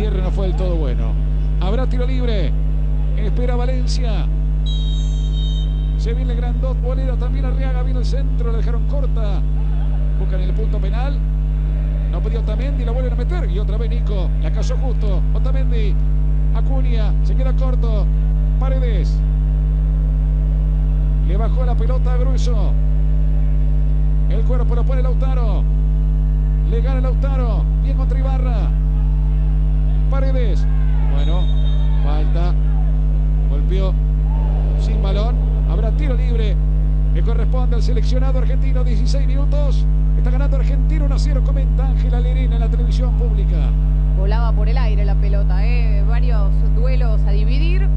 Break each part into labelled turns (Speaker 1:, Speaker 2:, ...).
Speaker 1: cierre no fue del todo bueno. Habrá tiro libre. Espera Valencia. Se viene Grandot, Bolera también Arriaga, viene el centro, le dejaron corta. Buscan el punto penal. No pidió Otamendi, la vuelven a meter. Y otra vez Nico, la casó justo. Otamendi, Acuña, se queda corto. Paredes. Le bajó la pelota a Grueso. El cuerpo lo pone Lautaro. Le gana Lautaro. Bien contra Ibarra. Paredes. Bueno, falta. Golpeó sin balón. Habrá tiro libre que corresponde al seleccionado argentino. 16 minutos. Está ganando Argentina 1 0. Comenta Ángela Lerena en la televisión pública.
Speaker 2: Volaba por el aire la pelota. ¿eh? Varios duelos a dividir.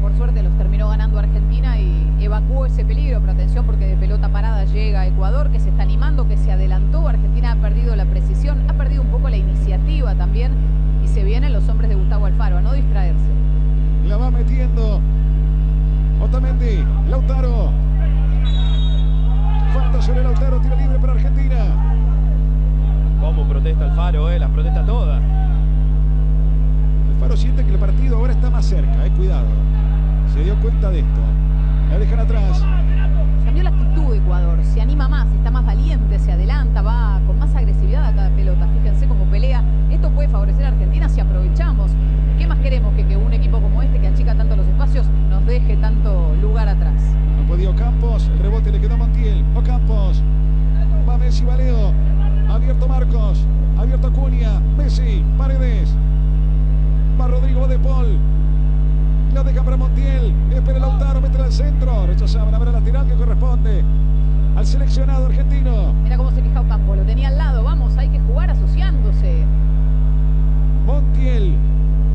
Speaker 2: Por suerte los terminó ganando Argentina y evacuó ese peligro. Pero atención porque de pelota parada llega a Ecuador que se está animando, que se adelantó. Argentina ha perdido la precisión, ha perdido un poco la iniciativa también. Y se vienen los hombres de Gustavo Alfaro a no distraerse.
Speaker 1: La va metiendo Otamendi, Lautaro. Falta sobre Lautaro, tiro libre para Argentina.
Speaker 3: Cómo protesta Alfaro, eh, las protesta todas.
Speaker 1: Alfaro siente que el partido ahora está más cerca, eh, cuidado. Se dio cuenta de esto. La dejan atrás.
Speaker 2: Cambió la Ecuador, se anima más, está más valiente, se adelanta, va con más agresividad a cada pelota. Fíjense cómo pelea. Esto puede favorecer a Argentina si aprovechamos. ¿Qué más queremos que, un equipo como este, que achica tanto los espacios, nos deje tanto lugar atrás?
Speaker 1: No podía Campos, el rebote le quedó a Montiel. Ocampos. Va Messi, Valeo. Abierto Marcos. Abierto Acuña. Messi. Paredes. Va Rodrigo de Paul. La deja para Montiel. Espera Lautaro. Mete al centro. Rechazaban. Habrá lateral que corresponde al seleccionado argentino.
Speaker 2: Mira cómo se queja Ocampo, lo tenía al lado. Vamos, hay que jugar asociándose.
Speaker 1: Montiel.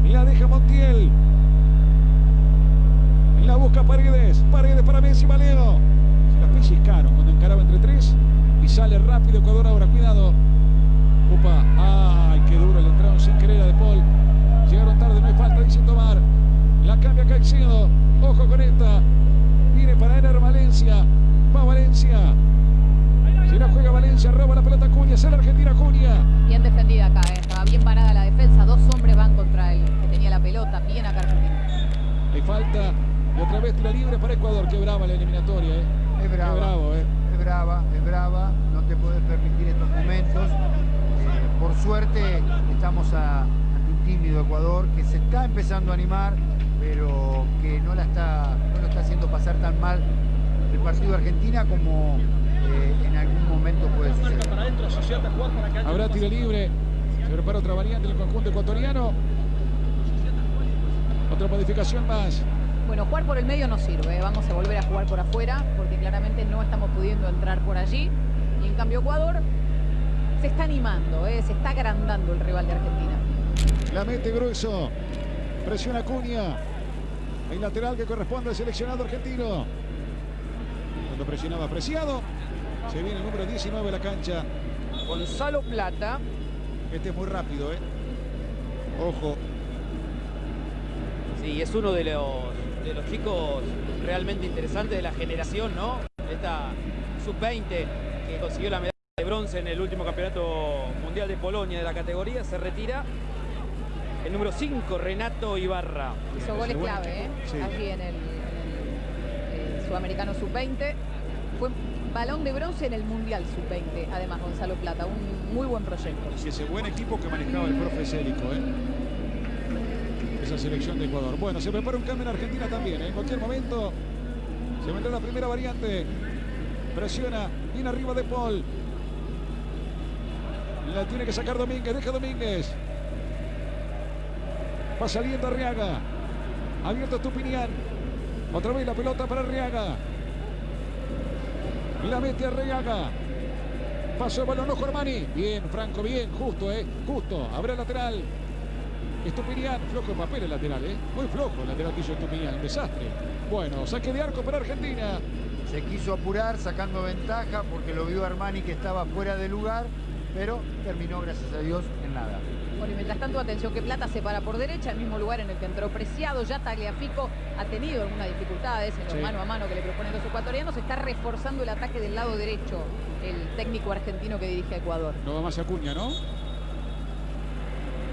Speaker 1: La deja Montiel. La busca Paredes. Paredes para Messi, Valeo. Se las pellizcaron cuando encaraba entre tres. Y sale rápido Ecuador ahora. Cuidado. Upa. Ay, qué duro. Le entraron sin querer a De Paul. Llegaron tarde, no hay falta, dice Tomar. La cambia Caicedo. Ojo con esta. Viene para Ener Valencia. Va Valencia. Si Valencia, roba la pelota Cuña. Es la Argentina Cuña.
Speaker 2: Bien defendida acá, eh. estaba bien parada la defensa. Dos hombres van contra el que tenía la pelota. Bien acá Argentina.
Speaker 1: Hay falta. Y otra vez tira libre para Ecuador. Qué brava la eliminatoria, ¿eh?
Speaker 4: Es brava.
Speaker 1: Qué bravo, ¿eh?
Speaker 4: Es brava, es brava. No te puedes permitir estos momentos. Eh, por suerte estamos a, ante un tímido Ecuador que se está empezando a animar, pero que no, la está, no lo está haciendo pasar tan mal el partido de Argentina como eh, en algún momento puede suceder.
Speaker 1: Habrá tiro libre. Se prepara otra variante en el conjunto ecuatoriano. Otra modificación más.
Speaker 2: Bueno, jugar por el medio no sirve. Vamos a volver a jugar por afuera porque claramente no estamos pudiendo entrar por allí. Y en cambio Ecuador se está animando, ¿eh? se está agrandando el rival de Argentina.
Speaker 1: La mete grueso. Presiona Cuña. El lateral que corresponde al seleccionado argentino. Cuando presionaba apreciado. Se viene el número 19 de la cancha.
Speaker 3: Gonzalo Plata.
Speaker 1: Este es muy rápido, ¿eh? Ojo.
Speaker 3: Sí, es uno de los, de los chicos realmente interesantes de la generación, ¿no? Esta sub-20 que consiguió la medalla de bronce en el último campeonato mundial de Polonia de la categoría. Se retira el número 5, Renato Ibarra.
Speaker 2: Hizo goles clave, ¿eh?
Speaker 1: sí.
Speaker 2: allí en el, eh, Sudamericano Sub-20. Fue balón de bronce en el Mundial Sub-20, además Gonzalo Plata. Un muy buen proyecto.
Speaker 1: Y ese buen equipo que manejaba el profe Célico, ¿eh? Esa selección de Ecuador. Bueno, se prepara un cambio en Argentina también. ¿eh? En cualquier momento se vendrá la primera variante. Presiona. Viene arriba de Paul. La tiene que sacar Domínguez. Deja Domínguez. Va saliendo Arriaga. Abierto Estupinián. Otra vez la pelota para Arriaga. La mete Arriaga. Pasó el balón ojo Armani. Bien, Franco, bien, justo, eh. Justo. Habrá lateral. Estupinián, flojo papel el lateral, eh. Muy flojo el lateral que hizo Estupinián. Desastre. Bueno, saque de arco para Argentina.
Speaker 4: Se quiso apurar sacando ventaja porque lo vio Armani que estaba fuera de lugar, pero terminó, gracias a Dios, en nada.
Speaker 2: Bueno, y mientras tanto, atención que Plata se para por derecha, el mismo lugar en el que entró Preciado. Ya Tagliafico ha tenido algunas dificultades en los
Speaker 1: Sí.
Speaker 2: mano a mano que le proponen los ecuatorianos. Está reforzando el ataque del lado derecho el técnico argentino que dirige a Ecuador.
Speaker 1: No va más Acuña, ¿no?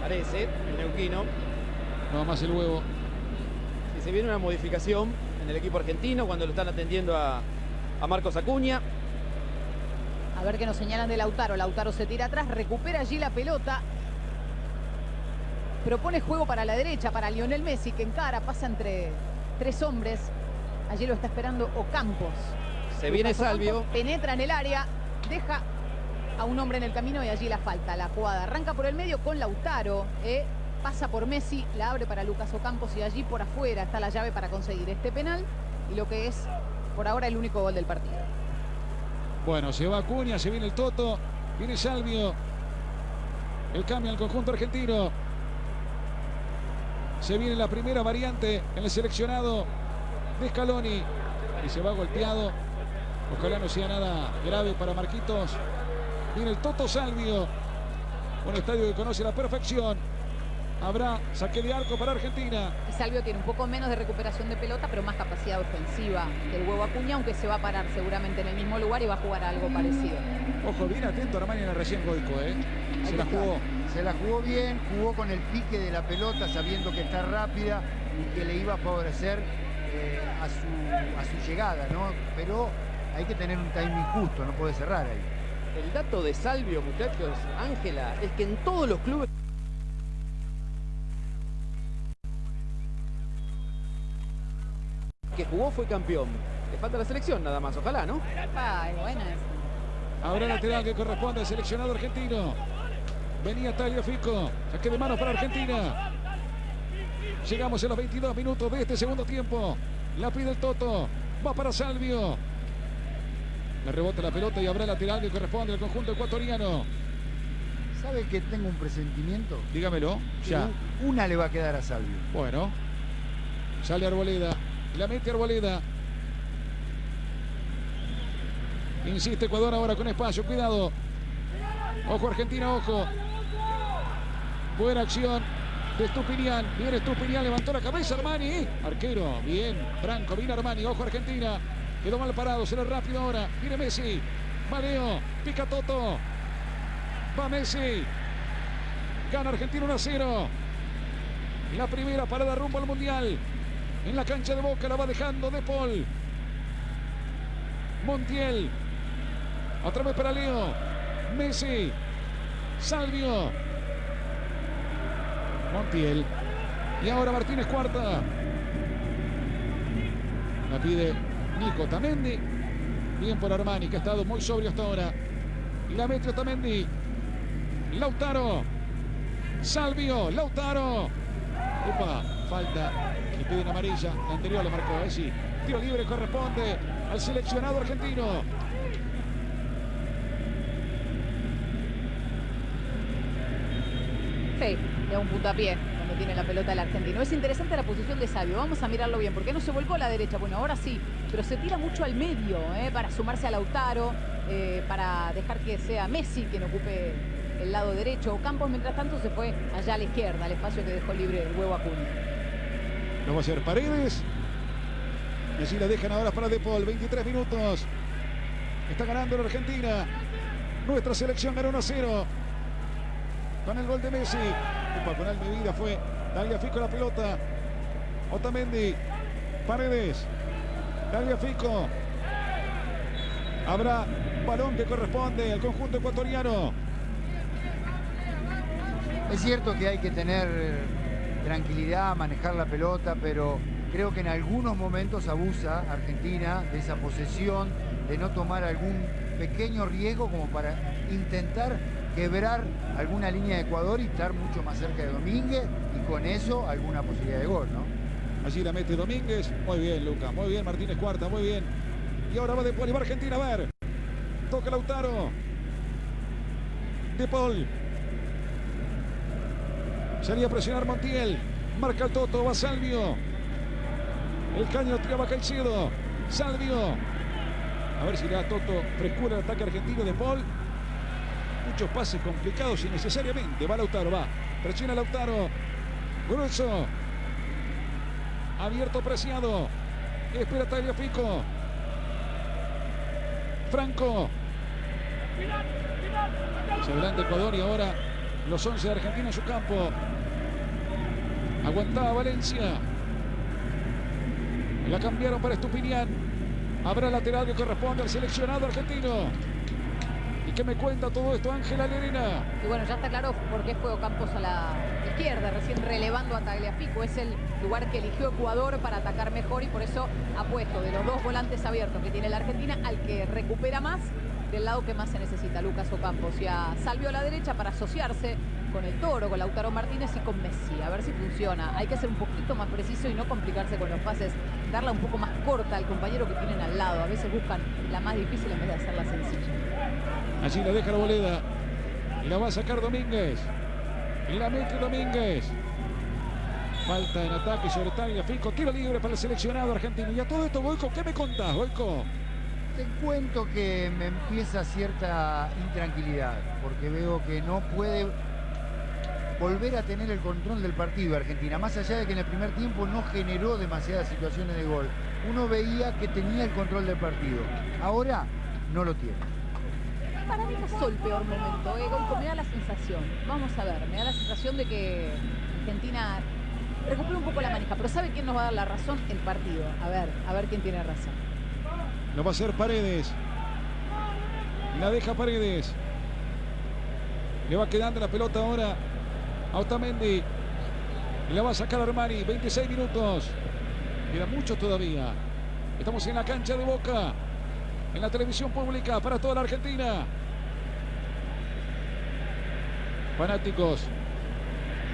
Speaker 3: parece, el neuquino.
Speaker 1: Nada más el huevo.
Speaker 3: Y se viene una modificación en el equipo argentino cuando lo están atendiendo a, a Marcos Acuña.
Speaker 2: A ver qué nos señalan de Lautaro. Lautaro se tira atrás, recupera allí la pelota. Propone juego para la derecha, para Lionel Messi, que encara, pasa entre tres hombres. Allí lo está esperando Ocampos.
Speaker 3: Se viene Salvio.
Speaker 2: Penetra en el área, deja a un hombre en el camino y allí la falta. La jugada arranca por el medio con Lautaro. eh, pasa por Messi, la abre para Lucas Ocampos y allí por afuera está la llave para conseguir este penal. Y lo que es por ahora el único gol del partido.
Speaker 1: Bueno, se va Acuña, se viene el Toto, viene Salvio. El cambio al conjunto argentino. Se viene la primera variante en el seleccionado de Scaloni. Y se va golpeado. Ojalá no sea nada grave para Marquitos. Viene el Toto Salvio. Un estadio que conoce la perfección. Habrá saque de arco para Argentina.
Speaker 2: Y Salvio tiene un poco menos de recuperación de pelota, pero más capacidad ofensiva que el huevo Acuña, aunque se va a parar seguramente en el mismo lugar y va a jugar algo parecido.
Speaker 1: Ojo, bien atento Armani en el recién Goico, ¿eh? Se la jugó.
Speaker 4: Se la jugó bien, jugó con el pique de la pelota sabiendo que está rápida y que le iba a favorecer eh, a, su, a su llegada, ¿no? Pero hay que tener un timing justo, no puede cerrar ahí.
Speaker 3: El dato de Salvio, muchachos, Ángela, es que en todos los clubes que jugó fue campeón. Le falta la selección nada más, ojalá, ¿no?
Speaker 2: Ay, buena esa.
Speaker 1: Ahora lateral que corresponde al seleccionado argentino. Venía Talio Fico. Saque de manos para Argentina. Llegamos a los 22 minutos de este segundo tiempo. La pide el Toto. Va para Salvio. Le rebota la pelota y habrá lateral que corresponde al conjunto ecuatoriano.
Speaker 4: ¿Sabe que tengo un presentimiento?
Speaker 1: Dígamelo. Ya.
Speaker 4: Una le va a quedar a Salvio.
Speaker 1: Bueno. Sale Arboleda. La mete Arboleda. Insiste Ecuador ahora con espacio. Cuidado. Ojo Argentina, ojo. Buena acción de Stupinian. Viene Stupinian, levantó la cabeza Armani. Arquero, bien. Franco, viene Armani. Ojo Argentina. Quedó mal parado, será rápido ahora. Viene Messi. Va Leo. Pica Toto. Va Messi. Gana Argentina 1 a 0. La primera parada rumbo al Mundial. En la cancha de Boca la va dejando De Paul. Montiel. Otra vez para Leo. Messi. Salvio. Montiel. Y ahora Martínez cuarta. La pide Nico Tamendi. Bien por Armani, que ha estado muy sobrio hasta ahora. La mete Tamendi. Lautaro. Salvio. Lautaro. Upa, falta. Le piden amarilla. La anterior le marcó. Eh, sí. Tiro libre corresponde al seleccionado argentino.
Speaker 2: Sí, da un puntapié cuando tiene la pelota el argentino. Es interesante la posición de Salvio. Vamos a mirarlo bien, porque no se volcó a la derecha. Bueno, ahora sí, pero se tira mucho al medio eh, para sumarse a Lautaro, eh, para dejar que sea Messi quien ocupe el lado derecho. Campos, mientras tanto, se fue allá a la izquierda, al espacio que dejó libre el huevo Acuña.
Speaker 1: Lo va a hacer Paredes. Y así la dejan ahora para De Paul. 23 minutos. Está ganando la Argentina. Nuestra selección ganó 1 a 0. Con el gol de Messi. Upa, con Almevida fue. Dalia Fico la pelota. Otamendi. Paredes. Dalia Fico. Habrá balón que corresponde al conjunto ecuatoriano.
Speaker 4: Es cierto que hay que tener eh, tranquilidad, manejar la pelota, pero creo que en algunos momentos abusa Argentina de esa posesión, de no tomar algún pequeño riesgo como para intentar quebrar alguna línea de Ecuador y estar mucho más cerca de Domínguez y con eso alguna posibilidad de gol, ¿no?
Speaker 1: Allí la mete Domínguez. Muy bien, Lucas. Muy bien, Martínez Cuarta. Muy bien. Y ahora va De Paul y va Argentina a ver. Toca Lautaro. De Paul. Salía a presionar Montiel. Marca el Toto. Va Salvio. El caño tiraba Caicedo. Salvio. A ver si le da Toto frescura el ataque argentino de Paul. Muchos pases complicados innecesariamente. Va Lautaro, va. Presiona Lautaro. Grueso. Abierto Preciado. Espera Taglio Fico. Franco. Se adelanta Ecuador y ahora Los 11 de Argentina en su campo. Aguantaba Valencia. La cambiaron para Estupinián. Habrá lateral que corresponde al seleccionado argentino. ¿Y qué me cuenta todo esto Ángela Lerena?
Speaker 2: Y bueno, ya está claro por qué fue Ocampos a la izquierda, recién relevando a Tagliafico. Es el lugar que eligió Ecuador para atacar mejor y por eso ha puesto de los dos volantes abiertos que tiene la Argentina al que recupera más del lado que más se necesita, Lucas Ocampos. Y a Salvio a la derecha para asociarse con el Toro, con Lautaro Martínez y con Messi. A ver si funciona. Hay que ser un poquito más preciso y no complicarse con los pases. Darla un poco más corta al compañero que tienen al lado. A veces buscan la más difícil en vez de hacerla sencilla.
Speaker 1: Allí la deja la boleda. Y la va a sacar Domínguez. Y la mete Domínguez. Falta en ataque sobre Tagliafico. Tiro libre para el seleccionado argentino. Y a todo esto, Boico, ¿qué me contás, Boico?
Speaker 4: Te cuento que me empieza cierta intranquilidad, porque veo que no puede volver a tener el control del partido Argentina, más allá de que en el primer tiempo no generó demasiadas situaciones de gol. Uno veía que tenía el control del partido. Ahora no lo tiene.
Speaker 2: Para mí pasó el peor momento, eh, me da la sensación, vamos a ver, me da la sensación de que Argentina recupera un poco la manija, pero ¿sabe quién nos va a dar la razón? El partido. A ver, a ver quién tiene razón.
Speaker 1: Lo va a hacer Paredes. La deja Paredes. Le va quedando la pelota ahora a Otamendi. Y la va a sacar Armani. 26 minutos. Queda mucho todavía. Estamos en la cancha de Boca. En la televisión pública para toda la Argentina. Fanáticos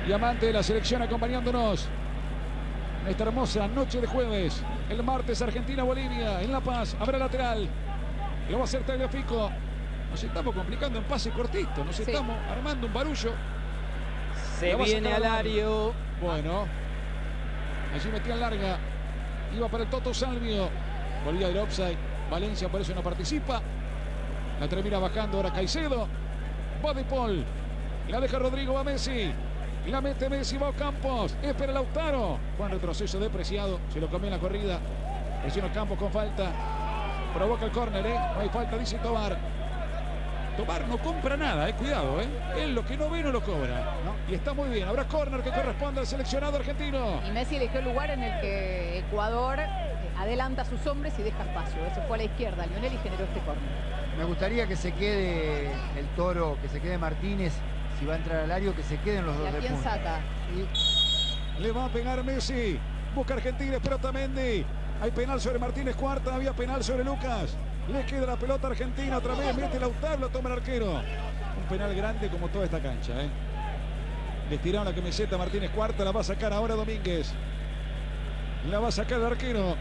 Speaker 1: y amantes de la selección acompañándonos en esta hermosa noche de jueves. El martes Argentina-Bolivia en La Paz. Habrá lateral. Lo va a hacer Tagliafico. Nos estamos complicando en pase cortito. Nos
Speaker 2: Sí.
Speaker 1: estamos armando un barullo.
Speaker 3: Se viene Alario.
Speaker 1: Bueno. Allí metía larga. Iba para el Toto Salvio. Volvía del offside. Valencia por eso no participa. La termina bajando ahora Caicedo. Va de Paul. La deja Rodrigo, va Messi. La mete Messi, va Campos. Espera Lautaro. Buen retroceso depreciado. Se lo comió en la corrida. Presiona Campos con falta. Provoca el córner, ¿eh? No hay falta, dice Tobar. Tobar no compra nada, eh. Cuidado, ¿eh? Él lo que no ve no lo cobra. Y está muy bien. Habrá córner que corresponde al seleccionado argentino.
Speaker 2: Y Messi eligió el lugar en el que Ecuador eh, adelanta a sus hombres y deja espacio. Ese fue a la izquierda, Lionel, y generó este córner.
Speaker 4: Me gustaría que se quede el toro, que se quede Martínez, si va a entrar al área, que se queden los
Speaker 2: ¿Y
Speaker 4: dos de
Speaker 2: quién
Speaker 4: punta.
Speaker 2: saca?
Speaker 4: Y
Speaker 1: Le va a pegar Messi. Busca Argentina, espera Otamendi. Hay penal sobre Martínez Cuarta, había penal sobre Lucas. Le queda la pelota argentina otra vez, mete Lautaro, lo toma el arquero. Un penal grande como toda esta cancha, ¿eh? Le tiraron la camiseta Martínez Cuarta, la va a sacar ahora Domínguez. La va a sacar el arquero.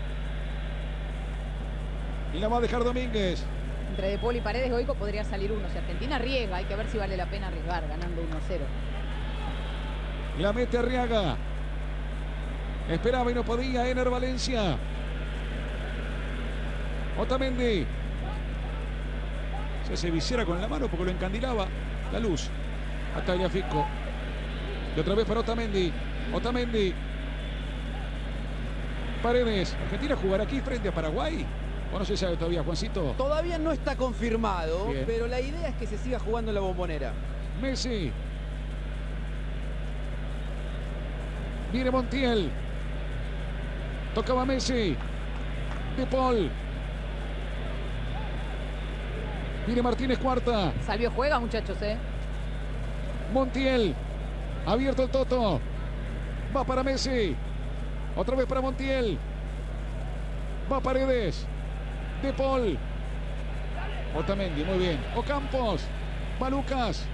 Speaker 1: Y la va a dejar Domínguez.
Speaker 2: Entre De Paul y Paredes, Goico podría salir uno. Si Argentina riega, hay que ver si vale la pena arriesgar, ganando 1-0.
Speaker 1: La mete Arriaga. Esperaba y no podía. Ener Valencia. Otamendi. Se hace visera con la mano porque lo encandilaba la luz. A Tagliafico. Y otra vez para Otamendi. Otamendi. Paredes. Argentina jugará aquí frente a Paraguay. O no se sabe todavía, Juancito.
Speaker 3: Todavía no está confirmado,
Speaker 1: Bien.
Speaker 3: pero la idea es que se siga jugando en la bombonera.
Speaker 1: Messi. Viene Montiel. Tocaba Messi. De Paul. Viene Martínez Cuarta.
Speaker 2: Salvio juega, muchachos, ¿eh?
Speaker 1: Montiel. Abierto el Toto. Va para Messi. Otra vez para Montiel. Va Paredes. De Paul. Otamendi, muy bien. Ocampos. Va Lucas.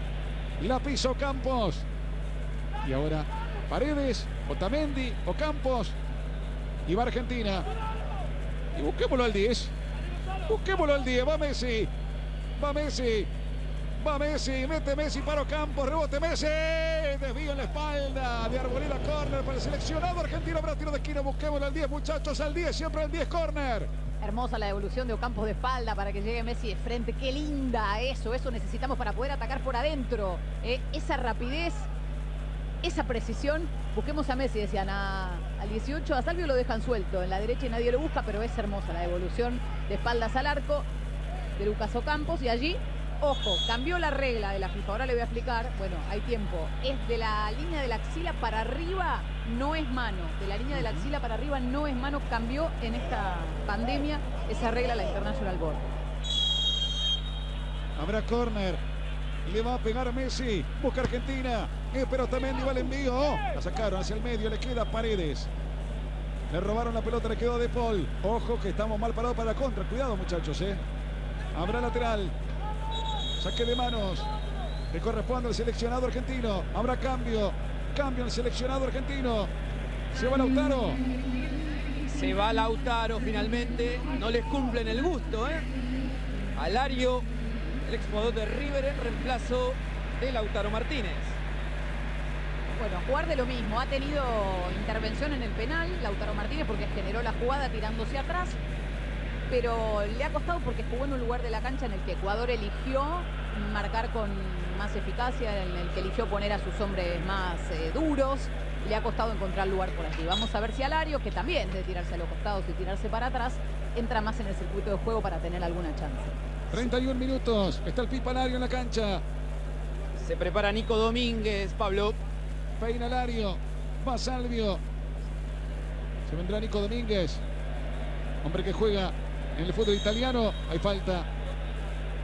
Speaker 1: La piso Campos. Y ahora Paredes, Otamendi, Ocampos. Y va Argentina. Y busquémoslo al 10. Busquémoslo al 10. Va Messi. Va Messi. Va Messi, mete Messi para Campos, rebote Messi, desvío en la espalda de Arboleda, córner para el seleccionado argentino, para tiro de esquina, busquémoslo al 10 muchachos, al 10, siempre al 10, córner.
Speaker 2: Hermosa la devolución de Ocampos de espalda para que llegue Messi de frente. Qué linda eso, eso necesitamos para poder atacar por adentro. ¿eh? Esa rapidez, esa precisión. Busquemos a Messi, decían a- al 18. A Salvio lo dejan suelto en la derecha y nadie lo busca, pero es hermosa la devolución de espaldas al arco de Lucas Ocampos. Y allí Ojo, cambió la regla de la FIFA. Ahora le voy a explicar. Bueno, hay tiempo. Es de la línea de la axila para arriba, no es mano. De la línea de la axila para arriba no es mano. Cambió en esta pandemia esa regla la International Board.
Speaker 1: Habrá córner. Le va a pegar Messi. Busca Argentina. Eh, pero también va el envío. La sacaron hacia el medio. Le queda Paredes. Le robaron la pelota. Le quedó a De Paul. Ojo que estamos mal parados para la contra. Cuidado muchachos. Eh. Habrá lateral. Saque de manos. Le corresponde al seleccionado argentino. Habrá cambio. Cambio al seleccionado argentino. Se va Lautaro.
Speaker 3: Se va Lautaro finalmente. No les cumplen el gusto, ¿eh? Alario, el exjugador de River, en reemplazo de Lautaro Martínez.
Speaker 2: Bueno, jugar de lo mismo. Ha tenido intervención en el penal, Lautaro Martínez, porque generó la jugada tirándose atrás. Pero le ha costado porque jugó en un lugar de la cancha en el que Ecuador eligió marcar con más eficacia, en el que eligió poner a sus hombres más eh, duros. Le ha costado encontrar lugar por aquí. Vamos a ver si Alario, que también de tirarse a los costados y tirarse para atrás, entra más en el circuito de juego para tener alguna chance.
Speaker 1: 31 minutos. Está el Pipa Alario en la cancha.
Speaker 3: Se prepara Nico Domínguez, Pablo.
Speaker 1: Peina Alario. Va Salvio. Se vendrá Nico Domínguez. Hombre que juega en el fútbol italiano. Hay falta.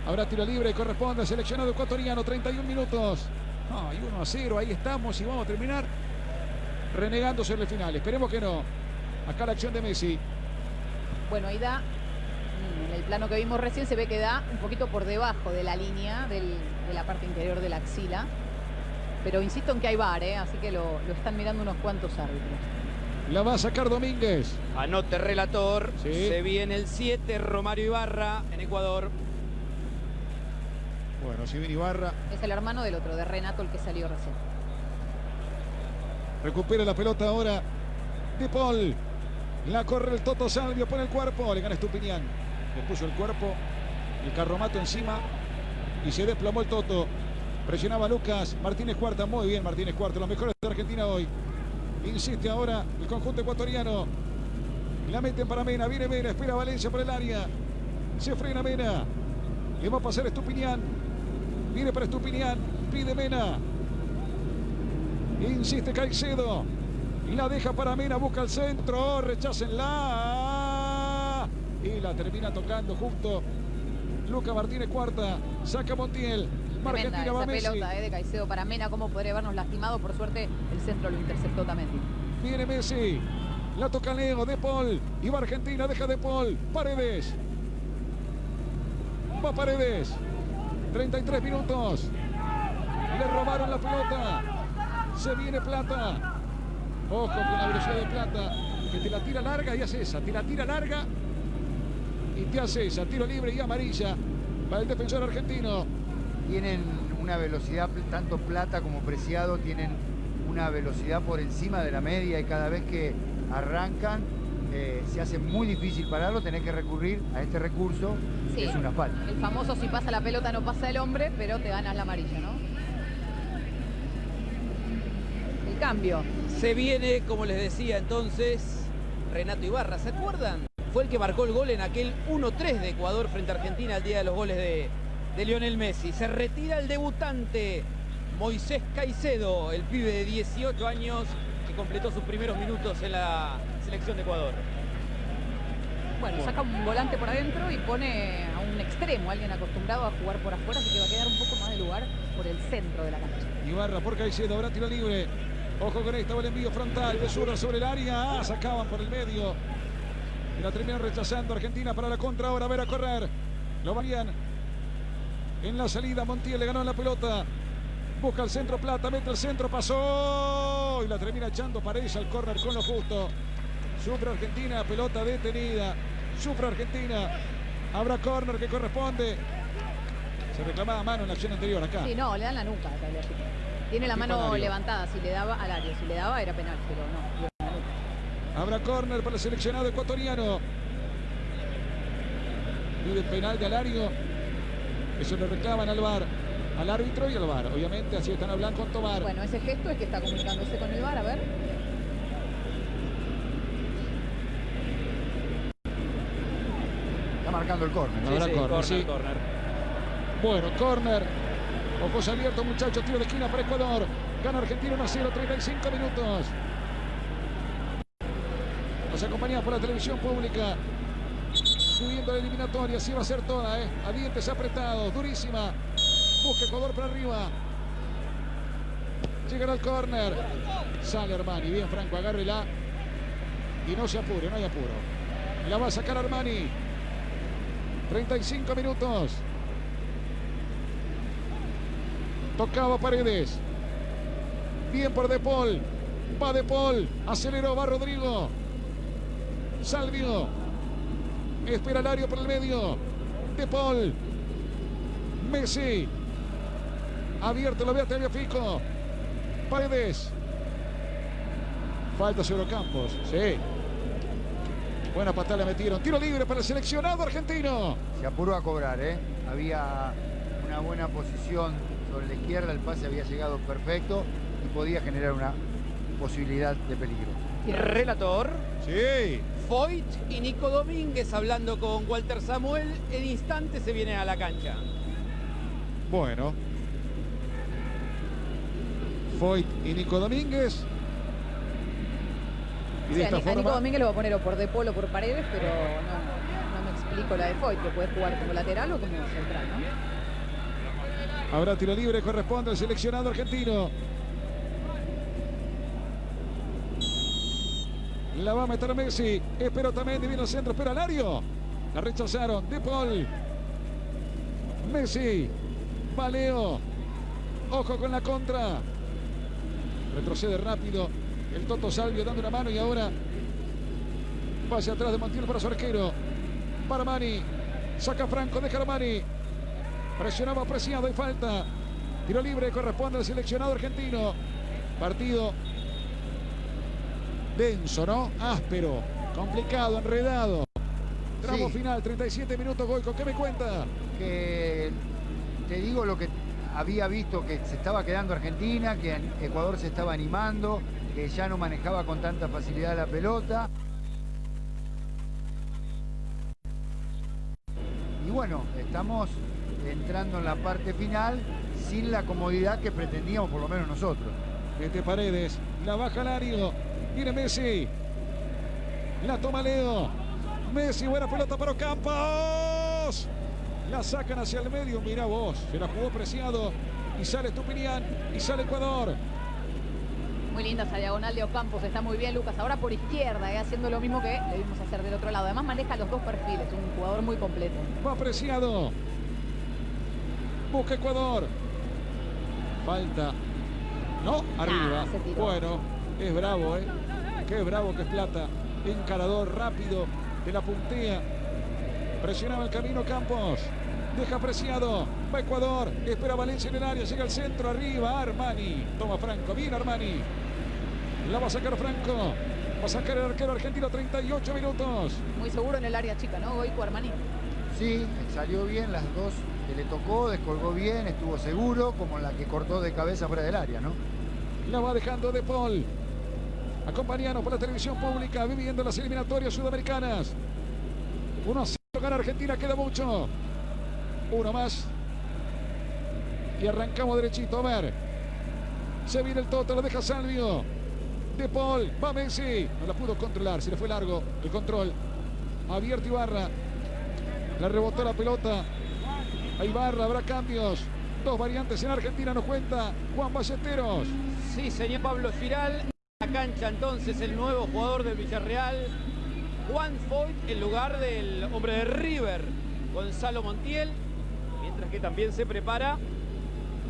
Speaker 1: Habrá tiro libre. Corresponde al seleccionado ecuatoriano. 31 minutos. Ay, 1 a 0. Ahí estamos y vamos a terminar renegando sobre el final. Esperemos que no. Acá la acción de Messi.
Speaker 2: Bueno, ahí da, mm, en el plano que vimos recién, se ve que da un poquito por debajo de la línea de la parte interior de la axila. Pero insisto en que hay bar, ¿eh? así que lo están mirando unos cuantos árbitros.
Speaker 1: La va a sacar Domínguez.
Speaker 3: Anote relator.
Speaker 1: Sí.
Speaker 3: Se viene el 7, Romario Ibarra, en Ecuador.
Speaker 1: Bueno, si viene Ibarra.
Speaker 2: Es el hermano del otro, de Renato, el que salió recién.
Speaker 1: Recupera la pelota ahora. De Paul. La corre el Toto Salvio. Pone el cuerpo. Le gana Estupiñán. Le puso el cuerpo. El carromato encima. Y se desplomó el Toto. Presionaba Lucas. Martínez Cuarta. Muy bien Martínez Cuarta. Los mejores de Argentina hoy. Insiste ahora el conjunto ecuatoriano. La meten para Mena. Viene Mena. Espera Valencia por el área. Se frena Mena. Le va a pasar Estupiñán. Viene para Estupiñán. Pide Mena. Insiste Caicedo. La deja para Mena, busca el centro. Rechácenla. Y la termina tocando justo. Luca Martínez cuarta. Saca Montiel.
Speaker 2: Tremenda
Speaker 1: Argentina va
Speaker 2: esa
Speaker 1: Messi.
Speaker 2: pelota eh, de Caicedo para Mena, cómo podría habernos lastimado. Por suerte, el centro lo interceptó también.
Speaker 1: Viene Messi. La toca Leo, De Paul. Y va Argentina, deja De Paul. Paredes. Va Paredes. 33 minutos. Le robaron la pelota. Se viene Plata. Ojo con la velocidad de Plata. Que te la tira larga y hace esa. Te la tira larga y te hace esa. Tiro libre y amarilla para el defensor argentino.
Speaker 4: Tienen una velocidad, tanto Plata como Preciado, tienen una velocidad por encima de la media y cada vez que arrancan eh, se hace muy difícil pararlo, tenés que recurrir a este recurso,
Speaker 2: Sí.
Speaker 4: que es una falta.
Speaker 2: El famoso si pasa la pelota no pasa el hombre, pero te ganas la amarilla, ¿no? El cambio.
Speaker 3: Se viene, como les decía entonces, Renato Ibarra. ¿Se acuerdan? Fue el que marcó el gol en aquel 1-3 de Ecuador frente a Argentina el día de los goles de, de Lionel Messi. Se retira el debutante Moisés Caicedo, el pibe de 18 años que completó sus primeros minutos en la selección de Ecuador.
Speaker 2: Bueno, saca un volante por adentro y pone a un extremo, alguien acostumbrado a jugar por afuera, así que va a quedar un poco más de lugar por el centro de la cancha.
Speaker 1: Ibarra por Caicedo, habrá tiro libre. Ojo con esta, va el envío frontal de zurda sobre el área. Ah, sacaban por el medio. Y la terminan rechazando Argentina para la contra. Ahora a ver a correr. Lo varían. En la salida, Montiel le ganó la pelota. Busca el centro Plata, mete el centro, pasó. Y la termina echando Paredes al córner con lo justo. Sufre Argentina, pelota detenida. Sufre Argentina. Habrá córner que corresponde. Se reclamaba mano en la acción anterior acá.
Speaker 2: Sí, no, le dan la nuca. Tiene la mano levantada, si le daba al área, si le daba era penal, pero no.
Speaker 1: Habrá córner para el seleccionado ecuatoriano. Pide penal de Alario. Eso le reclaman al VAR. Al árbitro y al VAR. Obviamente así están hablando con Tomar.
Speaker 2: Bueno, ese gesto es que está comunicándose con el VAR, a ver.
Speaker 4: Está marcando el córner.
Speaker 1: Habrá
Speaker 3: Sí, sí,
Speaker 1: córner,
Speaker 3: córner,
Speaker 1: sí.
Speaker 3: córner.
Speaker 1: Bueno, corner. Ojos abiertos, muchachos. Tiro de esquina para Ecuador. Gana Argentina 1 0, 35 minutos. Nos acompaña por la televisión pública. Subiendo la eliminatoria. Así va a ser toda, ¿eh? A dientes apretados. Durísima. Busca Ecuador para arriba. Llegará al córner. Sale Armani. Bien, Franco, agárrela. Y no se apure, no hay apuro. La va a sacar Armani. 35 minutos. Tocaba Paredes. Bien por De Paul. Va De Paul. Aceleró, va Rodrigo. Salvio. Espera Lario por el medio. De Paul. Messi. Abierto, lo ve a Fico. Paredes. Falta sobre Campos. Sí. Buena patada le metieron. Tiro libre para el seleccionado argentino.
Speaker 4: Se apuró a cobrar, ¿eh? Había una buena posición sobre la izquierda. El pase había llegado perfecto y podía generar una posibilidad de peligro.
Speaker 3: Relator.
Speaker 1: Sí.
Speaker 3: Foyt y Nico Domínguez hablando con Walter Samuel. En instante se viene a la cancha.
Speaker 1: Bueno. Foyt y Nico Domínguez.
Speaker 2: Y de esta forma... a Nico Domínguez lo va a poner o por De Polo o por Paredes, pero no, no me explico la de Foyt, que puede jugar como lateral o como central, ¿no?
Speaker 1: Habrá tiro libre, corresponde al seleccionado argentino. La va a meter Messi. Espero también, divino centro, espera Lario. La rechazaron. De Paul. Messi. Valeo. Ojo con la contra. Retrocede rápido. El Toto Salvio dando una mano y ahora pase atrás de Montiel para su arquero. Para Mani. Saca Franco, deja a Mani. Presionaba apreciado y falta. Tiro libre corresponde al seleccionado argentino. Partido denso, ¿no? Áspero, complicado, enredado. Tramo final, 37 minutos, Goico. ¿Qué me cuenta?
Speaker 4: Que te digo lo que había visto que se estaba quedando Argentina, que Ecuador se estaba animando, que ya no manejaba con tanta facilidad la pelota. Y bueno, estamos entrando en la parte final sin la comodidad que pretendíamos por lo menos nosotros.
Speaker 1: Desde Paredes, la baja Lario, viene Messi, la toma Leo, Messi, buena pelota para Campos, la sacan hacia el medio, mira vos, se la jugó Preciado y sale Estupinian y sale Ecuador.
Speaker 2: Muy linda esa diagonal de Ocampos, está muy bien Lucas. Ahora por izquierda, eh, haciendo lo mismo que le vimos hacer del otro lado. Además maneja los dos perfiles, un jugador muy completo.
Speaker 1: Va apreciado. Busca Ecuador. Falta. No, arriba. bueno, es bravo, ¿eh? Qué bravo que es Plata. Encarador rápido de la puntea. Presionaba el camino Campos. Deja apreciado. Va Ecuador. Espera Valencia en el área. Llega al centro. Arriba Armani. Toma Franco. Bien Armani. La va a sacar Franco. Va a sacar el arquero argentino 38 minutos.
Speaker 2: Muy seguro en el área chica, ¿no? Goico Armani.
Speaker 4: Sí, salió bien las dos que le tocó, descolgó bien, estuvo seguro, como la que cortó de cabeza fuera del área, ¿no?
Speaker 1: La va dejando De Paul. Acompañanos por la televisión pública, viviendo las eliminatorias sudamericanas. 1 a 0 gana Argentina, queda mucho. Uno más. Y arrancamos derechito, a ver. Se viene el Toto, lo deja Salvio. De Paul, va Messi. No la pudo controlar, se le fue largo el control. Abierto Ibarra. La rebotó la pelota. A Ibarra, habrá cambios. Dos variantes en Argentina, nos cuenta Juan Ballesteros.
Speaker 3: Sí, señor Pablo Giral. La cancha entonces el nuevo jugador del Villarreal. Juan Foyt en lugar del hombre de River, Gonzalo Montiel. Mientras que también se prepara,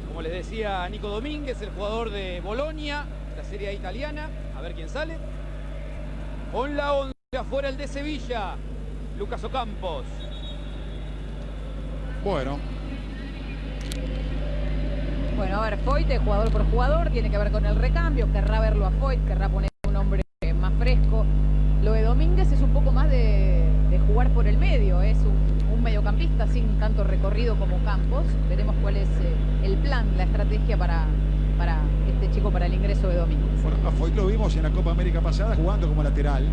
Speaker 3: como les decía Nico Domínguez, el jugador de Bolonia, la serie italiana. A ver quién sale. Con la 11 afuera el de Sevilla. Lucas Ocampos.
Speaker 1: Bueno.
Speaker 2: Bueno, a ver, Foyt, jugador por jugador, tiene que ver con el recambio. Querrá verlo a Foyt, querrá poner un hombre más fresco. Lo de Domínguez es un poco más de, jugar por el medio. Es un, mediocampista sin tanto recorrido como Campos. Veremos cuál es eh, el plan, la estrategia para, para este chico para el ingreso de Domínguez.
Speaker 1: Bueno, a Foyt lo vimos en la Copa América pasada jugando como lateral.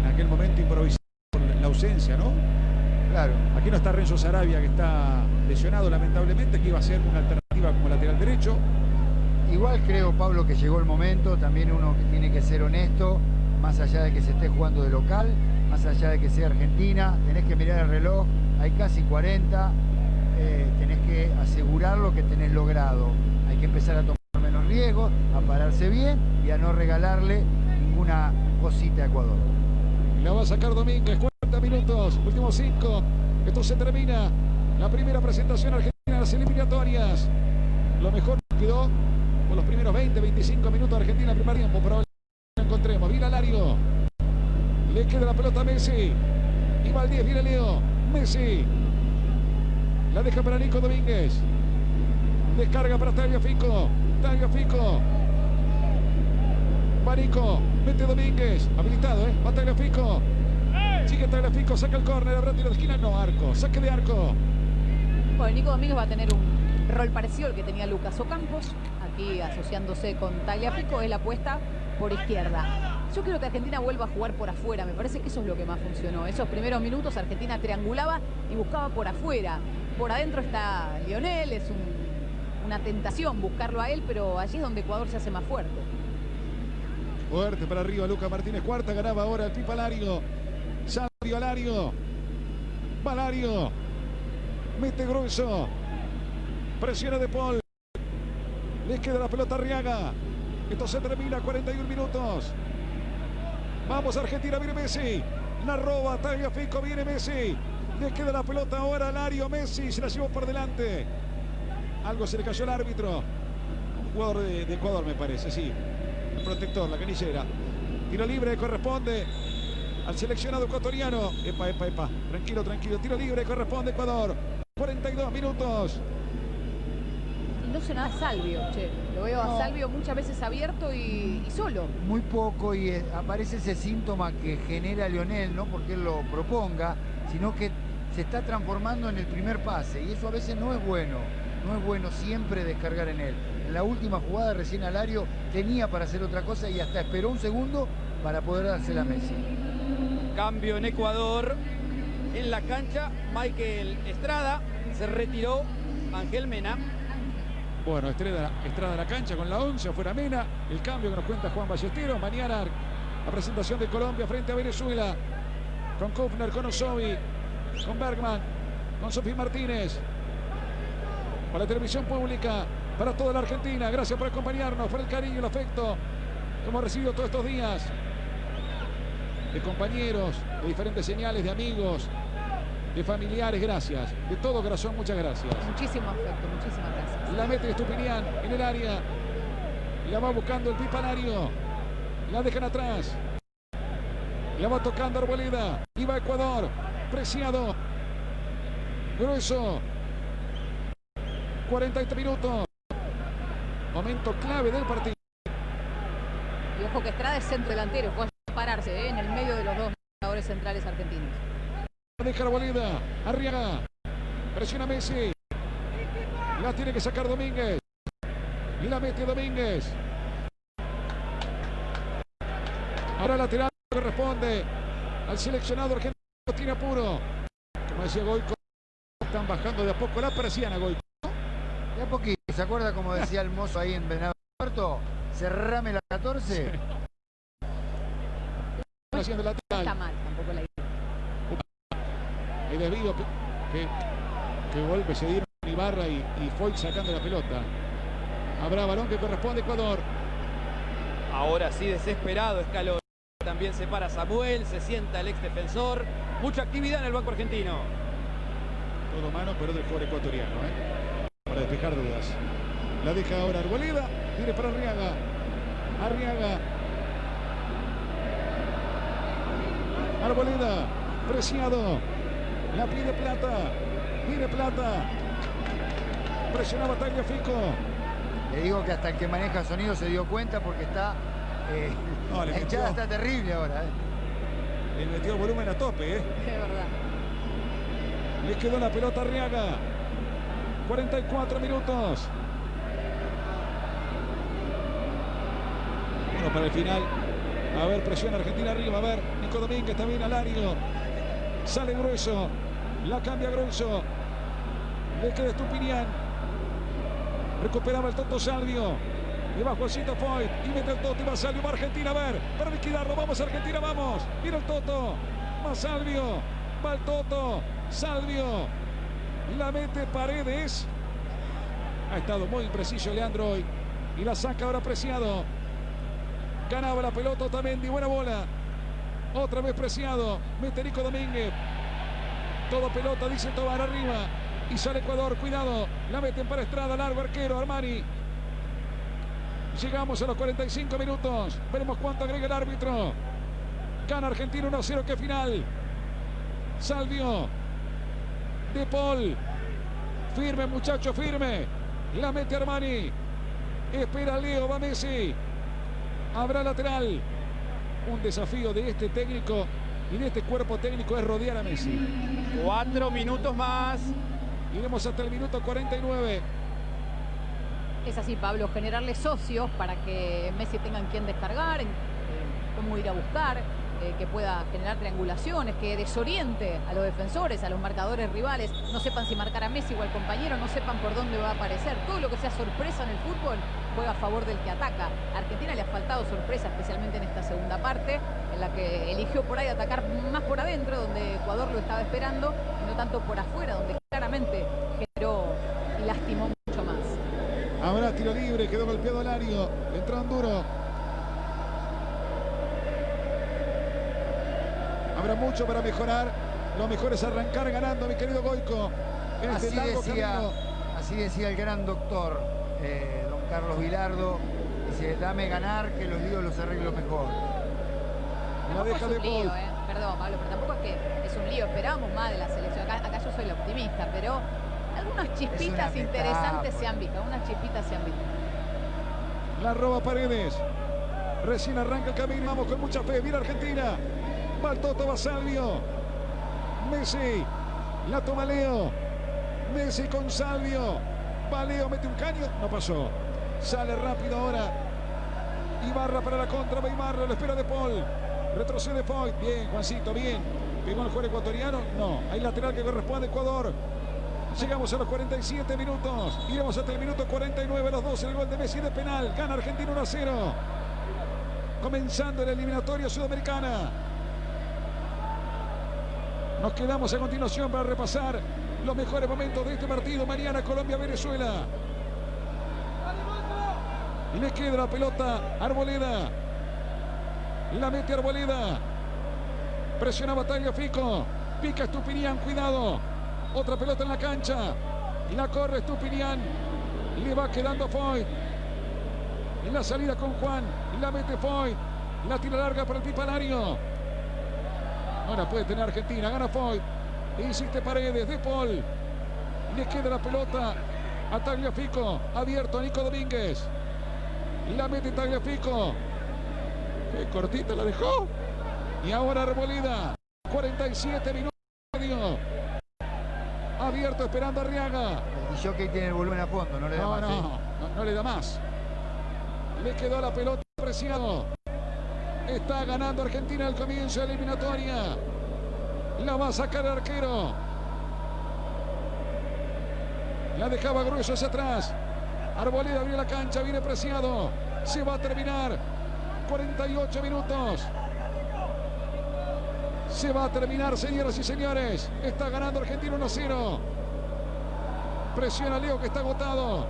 Speaker 1: En aquel momento improvisado por la ausencia, ¿no?
Speaker 4: Claro.
Speaker 1: Aquí no está Renzo Sarabia, que está lesionado lamentablemente, que iba a ser una alternativa como lateral derecho.
Speaker 4: Igual creo, Pablo, que llegó el momento, también uno que tiene que ser honesto, más allá de que se esté jugando de local, más allá de que sea Argentina, tenés que mirar el reloj, hay casi 40, eh, tenés que asegurar lo que tenés logrado. Hay que empezar a tomar menos riesgos, a pararse bien y a no regalarle ninguna cosita a Ecuador.
Speaker 1: La va a sacar Domínguez, 40 minutos, últimos 5. Esto se termina. La primera presentación argentina de las eliminatorias. Lo mejor quedó con los primeros 20, 25 minutos de Argentina, primer tiempo. Pero encontremos. Vila Lario. Le queda la pelota a Messi. Y va al 10, viene Leo. Messi. La deja para Nico Domínguez. Descarga para Tagliafico. Tagliafico. Va Nico. Mete Domínguez. Habilitado, ¿eh? Va Tagliafico. Sigue Tagliafico. Saca el córner. Habrá tiro de esquina. No, arco. Saque de arco.
Speaker 2: Bueno, Nico Domínguez va a tener un rol parecido al que tenía Lucas Ocampos. Aquí asociándose con Tagliafico. Es la apuesta por izquierda. Yo quiero que Argentina vuelva a jugar por afuera. Me parece que eso es lo que más funcionó. Esos primeros minutos Argentina triangulaba y buscaba por afuera. Por adentro está Lionel. Es un- una tentación buscarlo a él, pero allí es donde Ecuador se hace más fuerte.
Speaker 1: Fuerte para arriba. Lucas Martínez. Cuarta. Ganaba ahora el Pipa Lario. Salvio Alario. Valario. Mete grueso. Presiona de Paul. Les queda la pelota a Arriaga. Esto se termina. 41 minutos. Vamos Argentina. Viene Messi. La roba. Tagliafico. Viene Messi. Le queda la pelota ahora a Lario. Messi se la llevó por delante. Algo se le cayó al árbitro. Un jugador de, de Ecuador me parece, sí. El protector, la canillera. Tiro libre corresponde al seleccionado ecuatoriano. Epa, epa, epa. Tranquilo, tranquilo. Tiro libre corresponde a Ecuador. 42 minutos.
Speaker 2: No sé nada Salvio, che. Lo veo
Speaker 4: No.
Speaker 2: a Salvio muchas veces abierto y, y solo.
Speaker 4: Muy poco y eh, aparece ese síntoma que genera Lionel, no porque él lo proponga, sino que se está transformando en el primer pase y eso a veces no es bueno. No es bueno siempre descargar en él. En la última jugada recién Alario tenía para hacer otra cosa y hasta esperó un segundo para poder dársela a Messi.
Speaker 3: Cambio en Ecuador. En la cancha, Michael Estrada se retiró. Ángel Mena.
Speaker 1: Bueno, Estrada, Estrada en la cancha con la 11, afuera Mena. El cambio que nos cuenta Juan Ballesteros. Mañana la presentación de Colombia frente a Venezuela. Con Kufner, con Osovi, con Bergman, con Sofía Martínez. Para la televisión pública, para toda la Argentina. Gracias por acompañarnos, por el cariño y el afecto que hemos recibido todos estos días. De compañeros, de diferentes señales, de amigos, de familiares, gracias. De todo corazón, muchas gracias.
Speaker 2: Muchísimo afecto, muchísimas gracias.
Speaker 1: La mete Estupinian en el área. La va buscando el Pipalario. La dejan atrás. La va tocando Arboleda. Y va Ecuador. Preciado. Grueso. 43 minutos. Momento clave del partido.
Speaker 2: Y ojo que Estrada es centro delantero, pararse ¿eh? en el medio de los dos jugadores centrales argentinos.
Speaker 1: Deja Arboleda. Arriaga. Presiona Messi. La tiene que sacar Domínguez. Y la mete Domínguez. Ahora lateral corresponde al seleccionado argentino. Tiene apuro. Como decía Goico, están bajando de a poco la persiana, Goico.
Speaker 4: De a poquito, ¿se acuerda como decía el mozo ahí en Venado Puerto? Cerrame la 14.
Speaker 1: Están haciendo
Speaker 2: No está
Speaker 1: lateral.
Speaker 2: mal tampoco la idea.
Speaker 1: El desvío que, que, que golpe se dieron Ibarra y, y Foy sacando la pelota. Habrá balón que corresponde a Ecuador.
Speaker 3: Ahora sí, desesperado Escalón. También se para Samuel, se sienta el ex defensor. Mucha actividad en el banco argentino.
Speaker 1: Todo mano, pero del jugador ecuatoriano, ¿eh? Para despejar dudas. La deja ahora Arboleda. Viene para Arriaga. Arriaga. Arboleda. Preciado. La pide Plata. Viene Plata. Presionaba Tagliafico.
Speaker 4: Le digo que hasta el que maneja sonido se dio cuenta porque está. eh,
Speaker 1: No, le
Speaker 4: la hinchada está terrible ahora. eh.
Speaker 1: Le metió volumen a tope, ¿eh?
Speaker 2: Es verdad.
Speaker 1: Le quedó la pelota a Arriaga. 44 minutos. Bueno, para el final. A ver, presión Argentina arriba. A ver, Nico Domínguez también al área. Sale grueso. La cambia Grunzo. Le queda Estupinian. Recuperaba el Toto Salvio. Y va Juancito Foyt. Y mete el Toto y va Salvio. Va Argentina a ver. Para liquidarlo. Vamos Argentina, vamos. Mira el Toto. Va Salvio. Va el Toto. Salvio. La mete Paredes. Ha estado muy impreciso Leandro hoy. Y la saca ahora Preciado. Ganaba la pelota Otamendi. Buena bola. Otra vez Preciado. Mete Nico Domínguez. Todo pelota, dice Tobar arriba. Y sale Ecuador. Cuidado. La meten para Estrada. Largo arquero. Armani. Llegamos a los 45 minutos. Veremos cuánto agrega el árbitro. Gana Argentina 1-0. Que final. Salvio. De Paul. Firme, muchacho, firme. La mete Armani. Espera Leo, va Messi. Habrá lateral. Un desafío de este técnico y de este cuerpo técnico es rodear a Messi.
Speaker 3: Cuatro minutos más.
Speaker 1: Iremos hasta el minuto 49.
Speaker 2: Es así, Pablo, generarle socios para que Messi tengan quien descargar, eh, cómo ir a buscar, eh, que pueda generar triangulaciones, que desoriente a los defensores, a los marcadores rivales, no sepan si marcar a Messi o al compañero, no sepan por dónde va a aparecer. Todo lo que sea sorpresa en el fútbol juega a favor del que ataca. A Argentina le ha faltado sorpresa, especialmente en esta segunda parte, en la que eligió por ahí atacar más por adentro, donde Ecuador lo estaba esperando, y no tanto por afuera, donde claramente generó y lastimó mucho más.
Speaker 1: Habrá tiro libre, quedó golpeado Lario, entró duro. Habrá mucho para mejorar. Lo mejor es arrancar ganando, mi querido Goico. Este
Speaker 4: Así decía, así decía el gran doctor, eh, don Carlos Vilardo. Dice, dame ganar que los líos los arreglo mejor.
Speaker 1: Deja
Speaker 2: es
Speaker 1: de
Speaker 2: un lío, eh. Perdón, Pablo, pero tampoco es que es un lío. Esperábamos más de la selección. Acá, acá yo soy la optimista, pero algunas chispitas interesantes se han visto. Algunas chispitas se han visto.
Speaker 1: La roba Paredes. Recién arranca el camino. Vamos con mucha fe. Mira Argentina. Va el Toto. Messi. La toma Leo. Messi con Salvio. Va Leo, mete un caño. No pasó. Sale rápido ahora. Ibarra para la contra. Va Ibarra. Lo espera de Paul. Retrocede Foy. Bien, Juancito, bien. ¿Pegó el jugador ecuatoriano? No. Hay lateral que corresponde a Ecuador. Llegamos a los 47 minutos. Iremos hasta el minuto 49, los dos. El gol de Messi de penal. Gana Argentina 1 a 0. Comenzando la eliminatoria sudamericana. Nos quedamos a continuación para repasar los mejores momentos de este partido. Mañana Colombia-Venezuela. Y le queda la pelota Arboleda. La mete Arboleda. Presiona Batalla Fico. Pica Estupinian, cuidado. Otra pelota en la cancha. Y la corre Estupinian. Le va quedando Foy. En la salida con Juan. La mete Foy. La tira larga para el Pipalario. Ahora puede tener Argentina. Gana Foy. Insiste Paredes. De Paul. Le queda la pelota a Tagliafico. Abierto a Nico Domínguez. La mete Tagliafico. Qué cortita la dejó. Y ahora Arboleda. 47 minutos. y medio. Abierto esperando a Arriaga.
Speaker 4: El jockey tiene el volumen a fondo, no le da
Speaker 1: No,
Speaker 4: más.
Speaker 1: no,
Speaker 4: ¿eh?
Speaker 1: no, no le da más. Le quedó la pelota preciado. Está ganando Argentina al comienzo de la eliminatoria. La va a sacar el arquero. La dejaba grueso hacia atrás. Arboleda abrió la cancha, viene preciado. Se va a terminar. 48 minutos. Se va a terminar, señoras y señores. Está ganando Argentina 1-0. Presiona Leo que está agotado.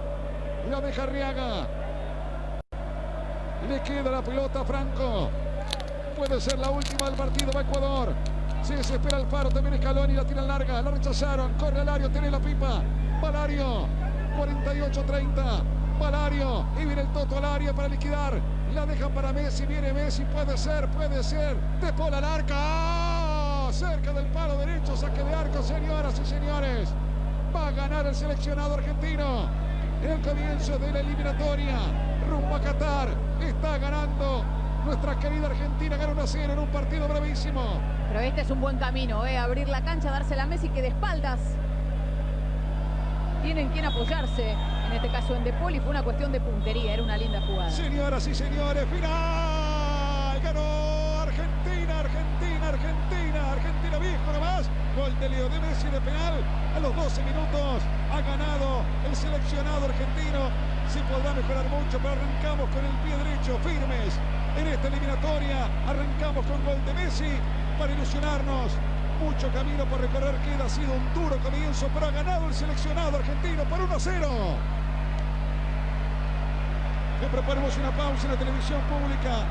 Speaker 1: La deja Arriaga. Le queda la pelota a Franco. Puede ser la última del partido. Va Ecuador. Se desespera el faro. También Scaloni. La tira larga. La rechazaron. Corre Alario. Tiene la pipa. Valario. 48-30. Valario. Y viene el Toto al área para liquidar. La dejan para Messi. Viene Messi. Puede ser. Puede ser. De Paul al arca. ¡Ah! Cerca del palo derecho. Saque de arco, señoras y señores. Va a ganar el seleccionado argentino. En el comienzo de la eliminatoria. Rumbo a Qatar. Está ganando nuestra querida Argentina. Gana 1 0 en un partido bravísimo.
Speaker 2: Pero este es un buen camino, ¿eh? Abrir la cancha, dársela a Messi que de espaldas tienen quien apoyarse. En este caso en De y fue una cuestión de puntería. Era una linda jugada.
Speaker 1: Señoras y señores, final. Ganó Argentina, Argentina, Argentina. Argentina viejo nomás. Gol de Leo de Messi de penal. A los 12 minutos ha ganado el seleccionado argentino. Se podrá mejorar mucho, pero arrancamos con el pie derecho firmes en esta eliminatoria. Arrancamos con gol de Messi para ilusionarnos. Mucho camino por recorrer queda. Ha sido un duro comienzo, pero ha ganado el seleccionado argentino por 1 0. Le proponemos una pausa en la televisión pública.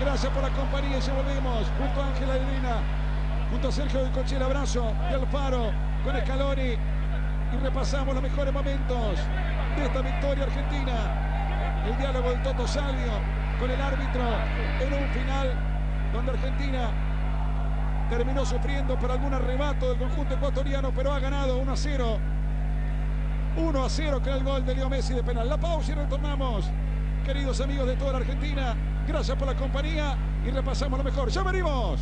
Speaker 1: Gracias por la compañía y ya volvemos junto a Ángela Elena, junto a Sergio del Coche, abrazo de Alfaro con Scaloni y repasamos los mejores momentos de esta victoria argentina. El diálogo del Toto Salvio el árbitro en un final donde Argentina terminó sufriendo por algún arrebato del conjunto ecuatoriano, pero ha ganado 1 a 0. 1 a 0 con el gol de Leo Messi de penal. La pausa y retornamos. Queridos amigos de toda la Argentina, gracias por la compañía y repasamos lo mejor. ¡Ya venimos!